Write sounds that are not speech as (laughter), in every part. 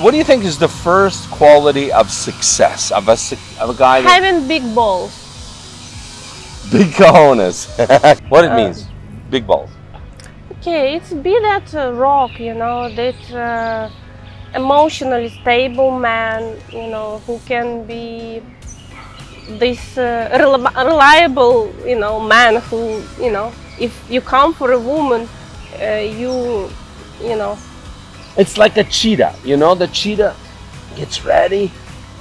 What do you think is the first quality of success of a of a guy Having big balls. big cojones? (laughs) what it Uh, means? Big balls. Okay, it's be that uh, rock, you know, that uh, emotionally stable man, you know, who can be this uh, rel- reliable, you know, man who, you know, if you come for a woman, uh, you, you know, It's like a cheetah, you know. The cheetah gets ready,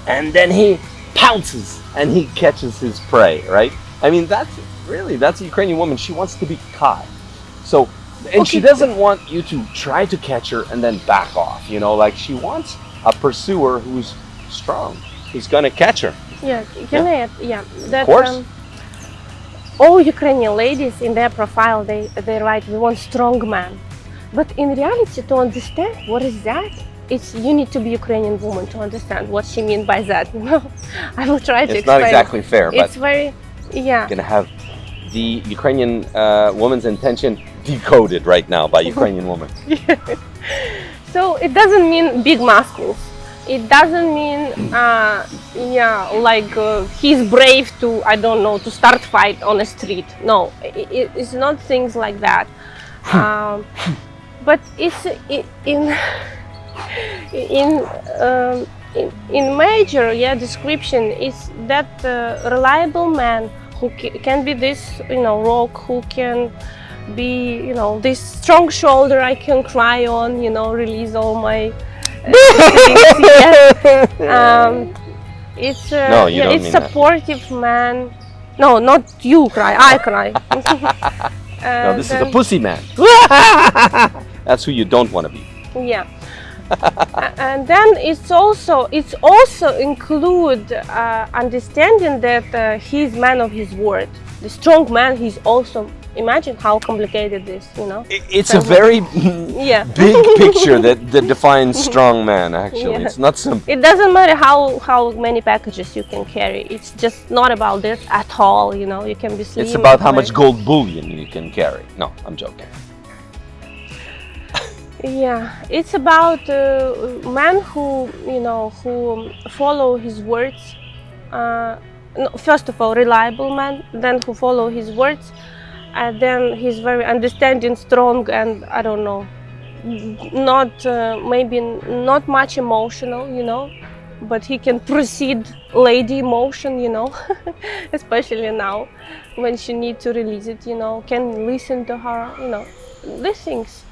and then he pounces and he catches his prey. Right? I mean, that's really that's a Ukrainian woman. She wants to be caught. So, and she doesn't want you to try to catch her and then back off. You know, like she wants a pursuer who's strong. Who's gonna catch her. yeah, can I, yeah, that, course. um, all Ukrainian ladies in their profile, they, they write, we want strong man. But in reality, to understand what is that, it's you need to be Ukrainian woman to understand what she mean by that. (laughs) You know, I will try to explain. It's explain. not exactly fair, but It's very, yeah, gonna have the Ukrainian uh, woman's intention decoded right now by (laughs) Ukrainian woman. So it doesn't mean big muscles. It doesn't mean, uh, yeah, like uh, he's brave to, I don't know, to start fight on a street. No, i i- it's not things like that. (laughs) um, but it's in in um, in, in major, yeah, description is that uh, reliable man who ca- can be this, you know, rock who can be, you know, this strong shoulder I can cry on, you know, release all my uh, (laughs) things, yeah. um, it's uh, No, yeah, it's mean that. supportive man. No, not you cry. I cry. (laughs) (laughs) No, this is a pussy man. That's who you don't want to be. yeah (laughs) and then it's also it's also include uh, understanding that uh, he's man of his word the strong man he's also imagine how complicated this you know It's a very (laughs) yeah (laughs) big picture that, that defines strong man, actually. Yeah. It's not simple. it doesn't matter how how many packages you can carry it's just not about this at all you know you can be slim It's about how much gold bullion you can carry. No, I'm joking. Yeah, it's about uh, man who you know who follow his words. Uh, no, first of all, reliable man, then who follow his words, and then he's very understanding, strong, and I don't know, not uh, maybe not much emotional, you know, but he can proceed lady emotion, you know, (laughs) especially now when she need to release it, you know, can listen to her, you know, these things.